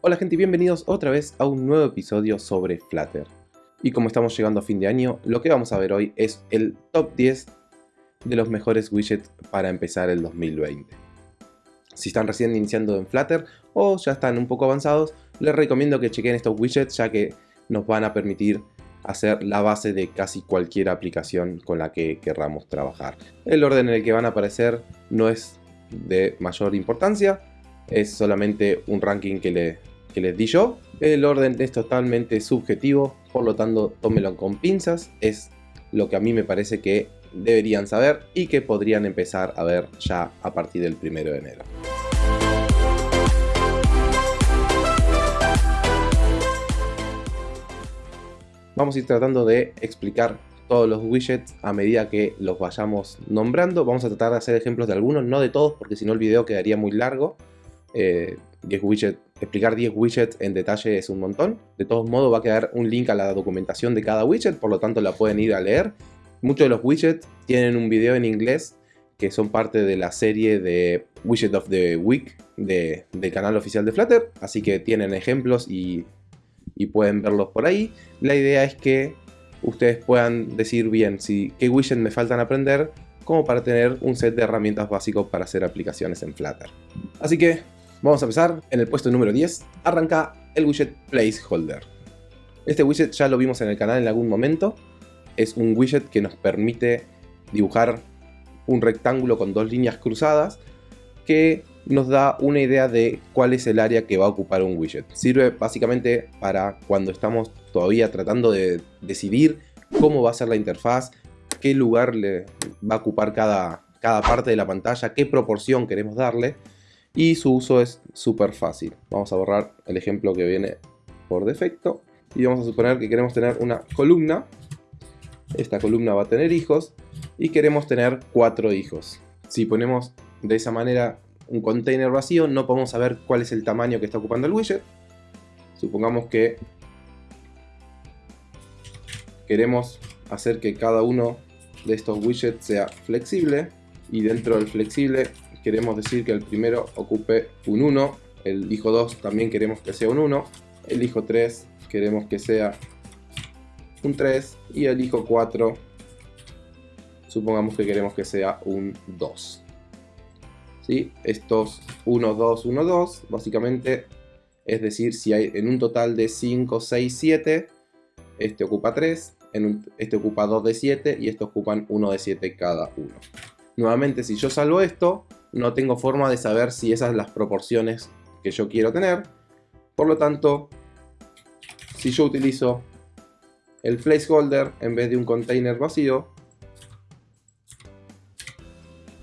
Hola gente y bienvenidos otra vez a un nuevo episodio sobre Flutter. Y como estamos llegando a fin de año, lo que vamos a ver hoy es el top 10 de los mejores widgets para empezar el 2020. Si están recién iniciando en Flutter o ya están un poco avanzados, les recomiendo que chequen estos widgets ya que nos van a permitir hacer la base de casi cualquier aplicación con la que querramos trabajar. El orden en el que van a aparecer no es de mayor importancia, es solamente un ranking que, le, les di yo. El orden es totalmente subjetivo, por lo tanto tómelo con pinzas, es lo que a mí me parece que deberían saber y que podrían empezar a ver ya a partir del 1 de enero. Vamos a ir tratando de explicar todos los widgets a medida que los vayamos nombrando. Vamos a tratar de hacer ejemplos de algunos, no de todos, porque si no el video quedaría muy largo. 10 eh, widgets, explicar 10 widgets en detalle es un montón. De todos modos va a quedar un link a la documentación de cada widget, por lo tanto la pueden ir a leer. Muchos de los widgets tienen un video en inglés que son parte de la serie de Widget of the Week del canal oficial de Flutter, así que tienen ejemplos y pueden verlos por ahí. La idea es que ustedes puedan decir bien si, qué widget me faltan aprender como para tener un set de herramientas básicos para hacer aplicaciones en Flutter. Así que vamos a empezar. En el puesto número 10 arranca el widget Placeholder. Este widget ya lo vimos en el canal en algún momento. Es un widget que nos permite dibujar un rectángulo con dos líneas cruzadas que nos da una idea de cuál es el área que va a ocupar un widget. Sirve básicamente para cuando estamos todavía tratando de decidir cómo va a ser la interfaz, qué lugar le va a ocupar cada, cada parte de la pantalla, qué proporción queremos darle y su uso es súper fácil. Vamos a borrar el ejemplo que viene por defecto y vamos a suponer que queremos tener una columna. Esta columna va a tener hijos y queremos tener cuatro hijos. Si ponemos de esa manera un container vacío, no podemos saber cuál es el tamaño que está ocupando el widget. Supongamos que queremos hacer que cada uno de estos widgets sea flexible y dentro del flexible queremos decir que el primero ocupe un 1, el hijo 2 también queremos que sea un 1, el hijo 3 queremos que sea un 3 y el hijo 4 supongamos que queremos que sea un 2. Estos 1, 2, 1, 2, básicamente, es decir, si hay en un total de 5, 6, 7, este ocupa 3, en este ocupa 2 de 7 y estos ocupan 1 de 7 cada uno. Nuevamente, si yo salvo esto, no tengo forma de saber si esas son las proporciones que yo quiero tener. Por lo tanto, si yo utilizo el placeholder en vez de un container vacío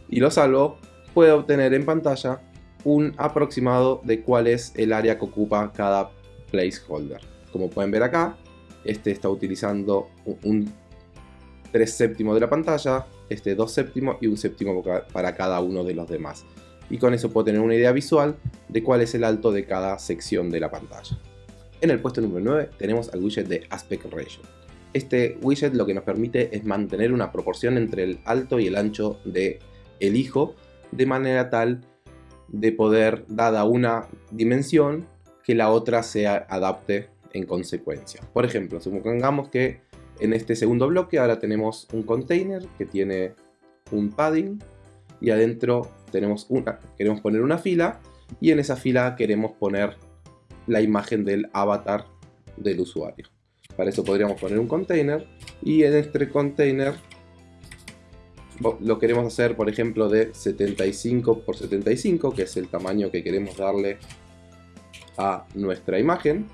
y lo salvo, puede obtener en pantalla un aproximado de cuál es el área que ocupa cada placeholder. Como pueden ver acá, este está utilizando un 3 séptimo de la pantalla, este 2 séptimo y un séptimo para cada uno de los demás. Y con eso puedo tener una idea visual de cuál es el alto de cada sección de la pantalla. En el puesto número 9 tenemos al widget de Aspect Ratio. Este widget lo que nos permite es mantener una proporción entre el alto y el ancho de el hijo de manera tal de poder, dada una dimensión, que la otra se adapte en consecuencia. Por ejemplo, supongamos que en este segundo bloque ahora tenemos un container que tiene un padding y adentro tenemos una, queremos poner una fila y en esa fila queremos poner la imagen del avatar del usuario. Para eso podríamos poner un container y en este container lo queremos hacer, por ejemplo, de 75 por 75, que es el tamaño que queremos darle a nuestra imagen.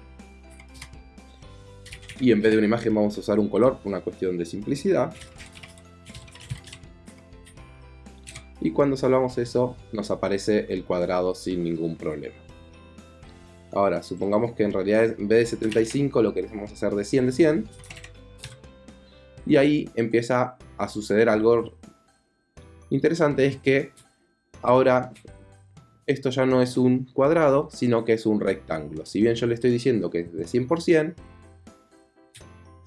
Y en vez de una imagen vamos a usar un color, por una cuestión de simplicidad. Y cuando salvamos eso, nos aparece el cuadrado sin ningún problema. Ahora, supongamos que en realidad en vez de 75 lo queremos hacer de 100 de 100. Y ahí empieza a suceder algo interesante es que ahora esto ya no es un cuadrado, sino que es un rectángulo. Si bien yo le estoy diciendo que es de 100%,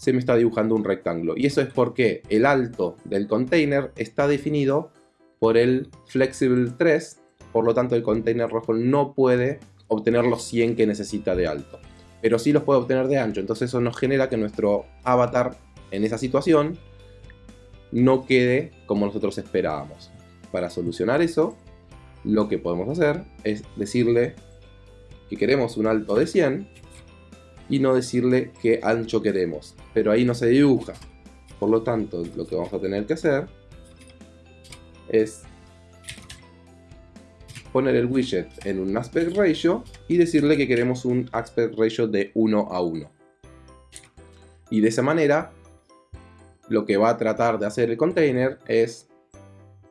se me está dibujando un rectángulo. Y eso es porque el alto del container está definido por el Flexible 3, por lo tanto el container rojo no puede obtener los 100 que necesita de alto. Pero sí los puede obtener de ancho, entonces eso nos genera que nuestro avatar en esa situación no quede como nosotros esperábamos. Para solucionar eso, lo que podemos hacer es decirle que queremos un alto de 100 y no decirle qué ancho queremos. Pero ahí no se dibuja. Por lo tanto, lo que vamos a tener que hacer es poner el widget en un aspect ratio y decirle que queremos un aspect ratio de 1 a 1. Y de esa manera, lo que va a tratar de hacer el container es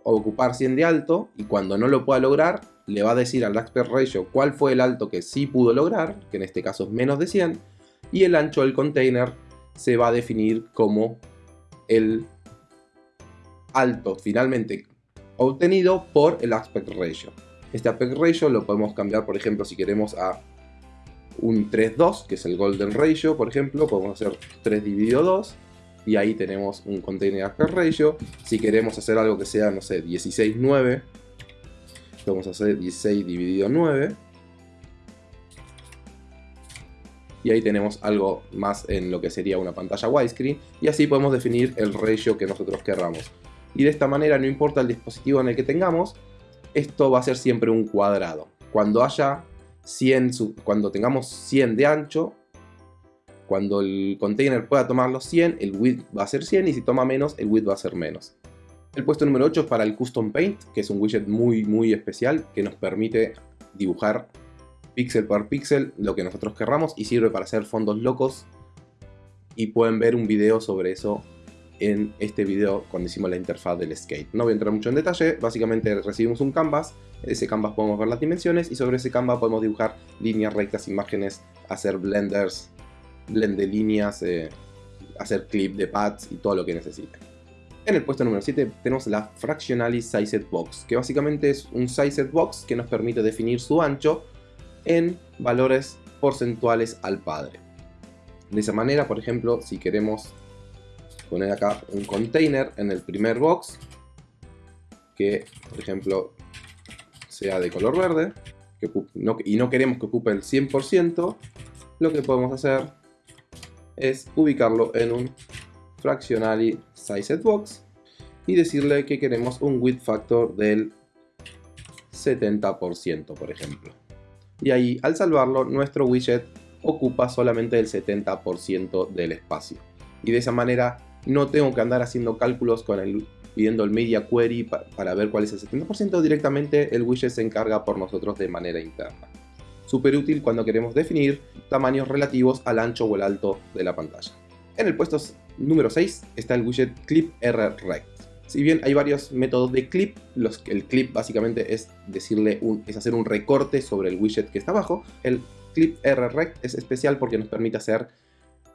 ocupar 100 de alto y cuando no lo pueda lograr, le va a decir al aspect ratio cuál fue el alto que sí pudo lograr, que en este caso es menos de 100, y el ancho del container se va a definir como el alto finalmente obtenido por el aspect ratio. Este aspect ratio lo podemos cambiar, por ejemplo, si queremos a un 3-2, que es el golden ratio, por ejemplo, podemos hacer 3 dividido 2, y ahí tenemos un container aspect ratio. Si queremos hacer algo que sea, no sé, 16-9, vamos a hacer 16 dividido 9. Y ahí tenemos algo más en lo que sería una pantalla widescreen. Y así podemos definir el ratio que nosotros querramos. Y de esta manera, no importa el dispositivo en el que tengamos, esto va a ser siempre un cuadrado. Cuando haya 100, cuando tengamos 100 de ancho, cuando el container pueda tomar los 100, el width va a ser 100 y si toma menos, el width va a ser menos. El puesto número 8 es para el Custom Paint, que es un widget muy muy especial que nos permite dibujar píxel por píxel lo que nosotros querramos y sirve para hacer fondos locos y pueden ver un video sobre eso en este video cuando hicimos la interfaz del skate. No voy a entrar mucho en detalle, básicamente recibimos un canvas, ese canvas podemos ver las dimensiones y sobre ese canvas podemos dibujar líneas rectas, imágenes, hacer blenders, blend de líneas, eh, hacer clip de pads y todo lo que necesiten. En el puesto número 7 tenemos la Fractionally Sized Box, que básicamente es un Sized Box que nos permite definir su ancho en valores porcentuales al padre. De esa manera, por ejemplo, si queremos poner acá un container en el primer box, que por ejemplo sea de color verde, y no queremos que ocupe el 100%, lo que podemos hacer es ubicarlo en un fractionally sized box y decirle que queremos un width factor del 70% por ejemplo. Y ahí al salvarlo nuestro widget ocupa solamente el 70% del espacio. Y de esa manera no tengo que andar haciendo cálculos con el pidiendo el media query para ver cuál es el 70%, directamente el widget se encarga por nosotros de manera interna. Súper útil cuando queremos definir tamaños relativos al ancho o el alto de la pantalla. En el puesto número 6 está el widget Clip Rect. Si bien hay varios métodos de clip, los, el clip básicamente es, decirle un, es hacer un recorte sobre el widget que está abajo, el clip Rect es especial porque nos permite hacer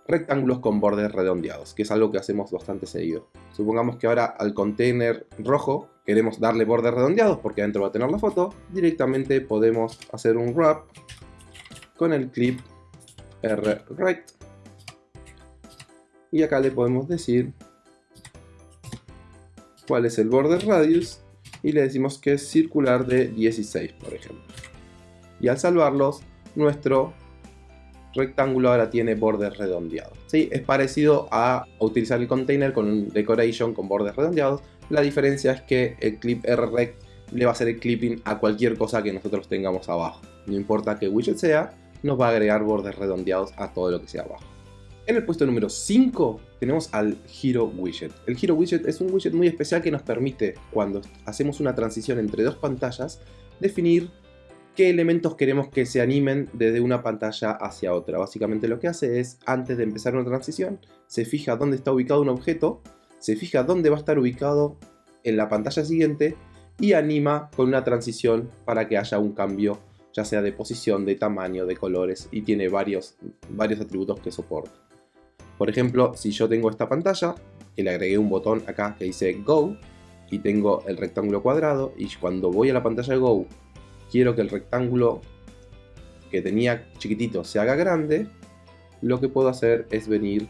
rectángulos con bordes redondeados, que es algo que hacemos bastante seguido. Supongamos que ahora al container rojo queremos darle bordes redondeados porque adentro va a tener la foto, directamente podemos hacer un wrap con el clip Rect y acá le podemos decir cuál es el border radius y le decimos que es circular de 16 por ejemplo. Y al salvarlos nuestro rectángulo ahora tiene bordes redondeados ¿sí? es parecido a utilizar el container con un decoration con bordes redondeados. La diferencia es que el clip rrect le va a hacer el clipping a cualquier cosa que nosotros tengamos abajo. No importa qué widget sea nos va a agregar bordes redondeados a todo lo que sea abajo en el puesto número 5 tenemos al Hero Widget. El Hero Widget es un widget muy especial que nos permite, cuando hacemos una transición entre dos pantallas, definir qué elementos queremos que se animen desde una pantalla hacia otra. Básicamente lo que hace es, antes de empezar una transición, se fija dónde está ubicado un objeto, se fija dónde va a estar ubicado en la pantalla siguiente y anima con una transición para que haya un cambio ya sea de posición, de tamaño, de colores y tiene varios, varios atributos que soporta. Por ejemplo, si yo tengo esta pantalla, que le agregué un botón acá que dice Go, y tengo el rectángulo cuadrado, y cuando voy a la pantalla de Go, quiero que el rectángulo que tenía chiquitito se haga grande, lo que puedo hacer es venir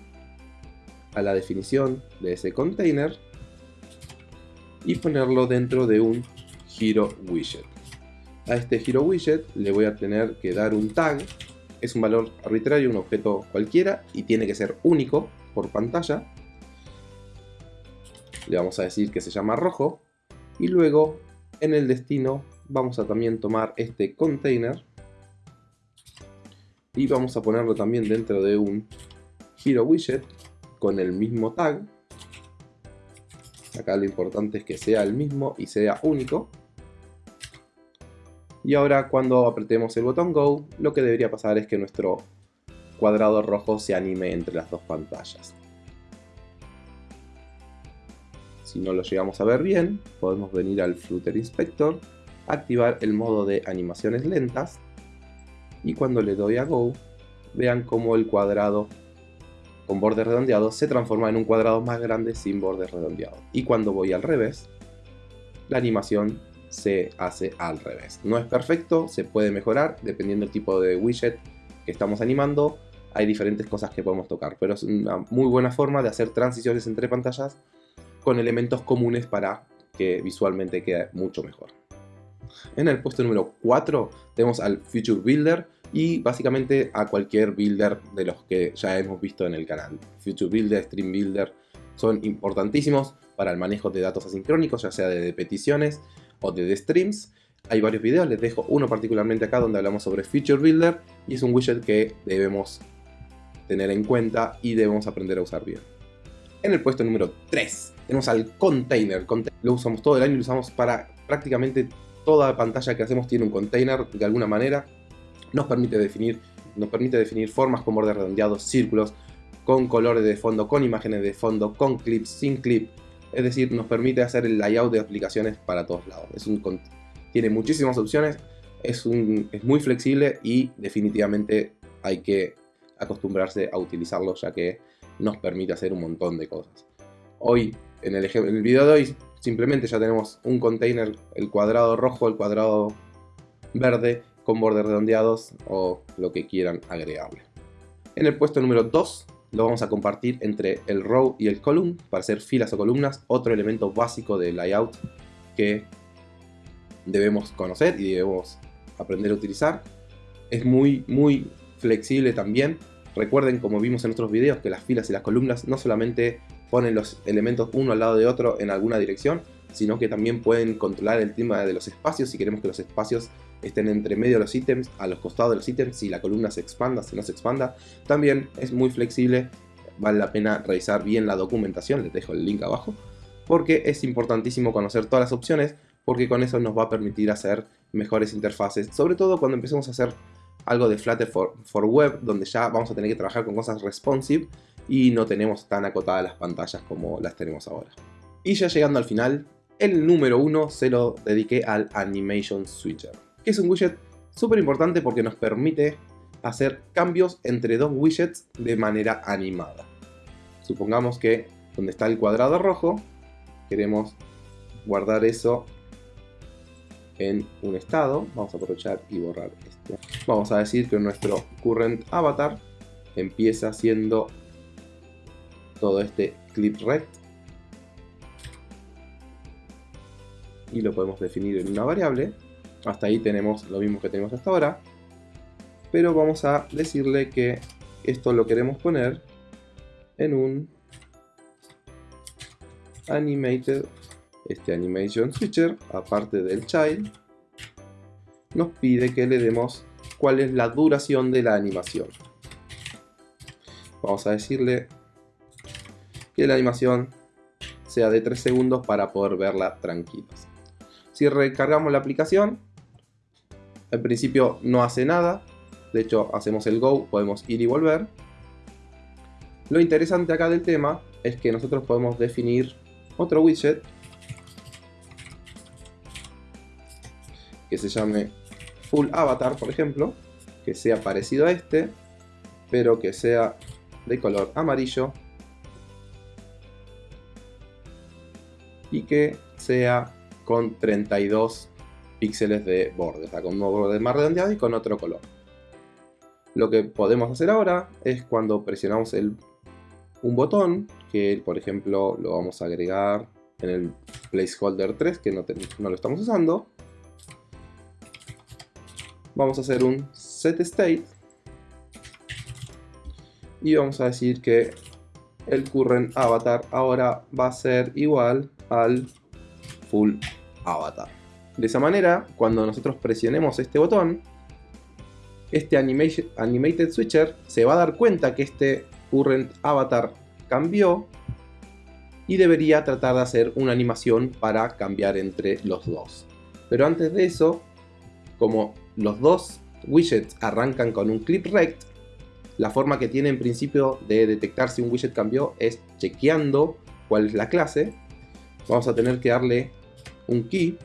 a la definición de ese container y ponerlo dentro de un Hero Widget. a este Hero Widget le voy a tener que dar un tag. Es un valor arbitrario, un objeto cualquiera, y tiene que ser único por pantalla. Le vamos a decir que se llama rojo. Y luego, en el destino, vamos a también tomar este container. Y vamos a ponerlo también dentro de un Hero Widget con el mismo tag. Acá lo importante es que sea el mismo y sea único. Y ahora cuando apretemos el botón Go, lo que debería pasar es que nuestro cuadrado rojo se anime entre las dos pantallas. Si no lo llegamos a ver bien, podemos venir al Flutter Inspector, activar el modo de animaciones lentas y cuando le doy a Go, vean cómo el cuadrado con bordes redondeados se transforma en un cuadrado más grande sin bordes redondeados. Y cuando voy al revés, la animación se hace al revés. No es perfecto, se puede mejorar dependiendo del tipo de widget que estamos animando. Hay diferentes cosas que podemos tocar, pero es una muy buena forma de hacer transiciones entre pantallas con elementos comunes para que visualmente quede mucho mejor. En el puesto número 4 tenemos al Future Builder, y básicamente a cualquier builder de los que ya hemos visto en el canal. Future Builder, Stream Builder son importantísimos para el manejo de datos asincrónicos, ya sea de peticiones o de streams. Hay varios videos, les dejo uno particularmente acá donde hablamos sobre Feature Builder y es un widget que debemos tener en cuenta y debemos aprender a usar bien. En el puesto número 3 tenemos al container. Lo usamos todo el año y lo usamos para prácticamente toda pantalla que hacemos tiene un container de alguna manera nos permite definir, nos permite definir formas con bordes redondeados, círculos, con colores de fondo, con imágenes de fondo, con clips, sin clip. Es decir, nos permite hacer el layout de aplicaciones para todos lados. Es un, tiene muchísimas opciones, es, un, es muy flexible y definitivamente hay que acostumbrarse a utilizarlo ya que nos permite hacer un montón de cosas. Hoy, en el, en el video de hoy, simplemente ya tenemos un container, el cuadrado rojo, el cuadrado verde con bordes redondeados o lo que quieran agregarle. En el puesto número 2 lo vamos a compartir entre el row y el column para hacer filas o columnas, otro elemento básico de layout que debemos conocer y debemos aprender a utilizar. Es muy muy flexible también. Recuerden como vimos en otros videos que las filas y las columnas no solamente ponen los elementos uno al lado de otro en alguna dirección, sino que también pueden controlar el tema de los espacios si queremos que los espacios estén entre medio de los ítems, a los costados de los ítems, si la columna se expanda, si no se expanda. También es muy flexible, vale la pena revisar bien la documentación, les dejo el link abajo, porque es importantísimo conocer todas las opciones, porque con eso nos va a permitir hacer mejores interfaces, sobre todo cuando empecemos a hacer algo de Flutter for, for Web, donde ya vamos a tener que trabajar con cosas responsive y no tenemos tan acotadas las pantallas como las tenemos ahora. Y ya llegando al final, el número uno se lo dediqué al Animation Switcher es un widget súper importante porque nos permite hacer cambios entre dos widgets de manera animada. Supongamos que donde está el cuadrado rojo, queremos guardar eso en un estado. Vamos a aprovechar y borrar esto. Vamos a decir que nuestro current avatar empieza siendo todo este clip rect. Y lo podemos definir en una variable hasta ahí tenemos lo mismo que tenemos hasta ahora. Pero vamos a decirle que esto lo queremos poner en un animated, este animation switcher, aparte del child, nos pide que le demos cuál es la duración de la animación. Vamos a decirle que la animación sea de 3 segundos para poder verla tranquilos. Si recargamos la aplicación, al principio no hace nada, de hecho hacemos el go, podemos ir y volver. Lo interesante acá del tema es que nosotros podemos definir otro widget que se llame Full Avatar, por ejemplo, que sea parecido a este, pero que sea de color amarillo y que sea con 32 píxeles de borde, o sea, con un borde más redondeado y con otro color. Lo que podemos hacer ahora es cuando presionamos el, un botón, que por ejemplo lo vamos a agregar en el placeholder 3, que no, no lo estamos usando. vamos a hacer un set state y vamos a decir que el current avatar ahora va a ser igual al full avatar. De esa manera, cuando nosotros presionemos este botón, este animated switcher se va a dar cuenta que este current avatar cambió y debería tratar de hacer una animación para cambiar entre los dos. Pero antes de eso, como los dos widgets arrancan con un clip rect, la forma que tiene en principio de detectar si un widget cambió es chequeando cuál es la clase. Vamos a tener que darle un key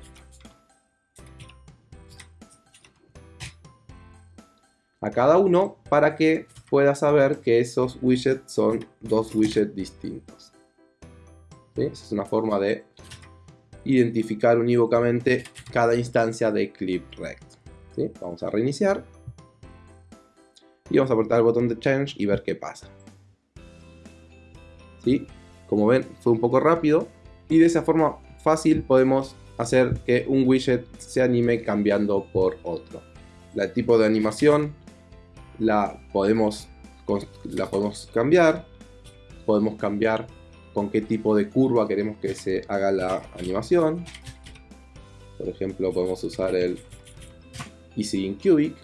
a cada uno para que pueda saber que esos widgets son dos widgets distintos. Es una forma de identificar unívocamente cada instancia de ClipRect. Vamos a reiniciar. Y vamos a apretar el botón de Change y ver qué pasa. ¿Sí? Como ven, fue un poco rápido. Y de esa forma fácil podemos hacer que un widget se anime cambiando por otro. El tipo de animación la podemos, la podemos cambiar. Podemos cambiar con qué tipo de curva queremos que se haga la animación. Por ejemplo, podemos usar el Easy Cubic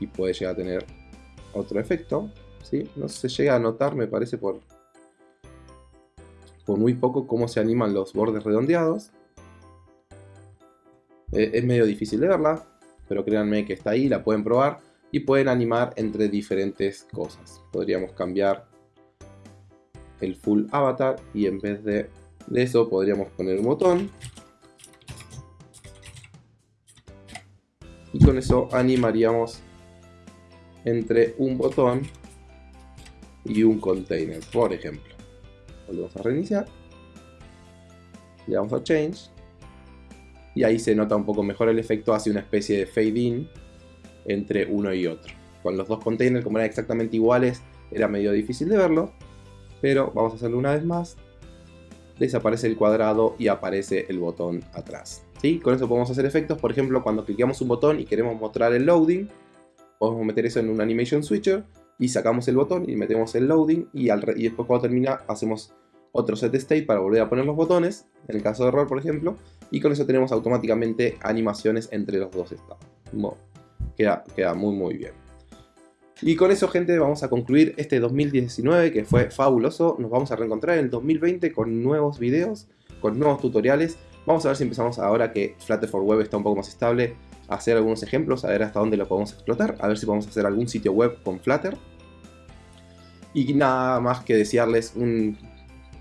y puede llegar a tener otro efecto. ¿sí? No se llega a notar, me parece, por, por muy poco cómo se animan los bordes redondeados. Eh, es medio difícil de verla, pero créanme que está ahí, la pueden probar y pueden animar entre diferentes cosas. Podríamos cambiar el full avatar y en vez de, de eso podríamos poner un botón y con eso animaríamos entre un botón y un container, por ejemplo. Volvemos a reiniciar. Le damos a Change. Y ahí se nota un poco mejor el efecto, hace una especie de fade in entre uno y otro. Con los dos containers, como eran exactamente iguales, era medio difícil de verlo. Pero vamos a hacerlo una vez más. Desaparece el cuadrado y aparece el botón atrás. ¿Sí? Con eso podemos hacer efectos, por ejemplo, cuando cliqueamos un botón y queremos mostrar el loading, podemos meter eso en un animation switcher y sacamos el botón y metemos el loading y, y después cuando termina hacemos otro set state para volver a poner los botones, en el caso de error por ejemplo, y con eso tenemos automáticamente animaciones entre los dos estados. queda, queda muy muy bien. Y con eso gente vamos a concluir este 2019 que fue fabuloso, nos vamos a reencontrar en el 2020 con nuevos videos, con nuevos tutoriales, vamos a ver si empezamos ahora que Flutter for Web está un poco más estable, hacer algunos ejemplos, a ver hasta dónde lo podemos explotar, a ver si podemos hacer algún sitio web con Flutter. Y nada más que desearles un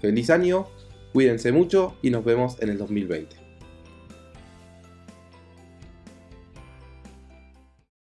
feliz año, cuídense mucho y nos vemos en el 2020.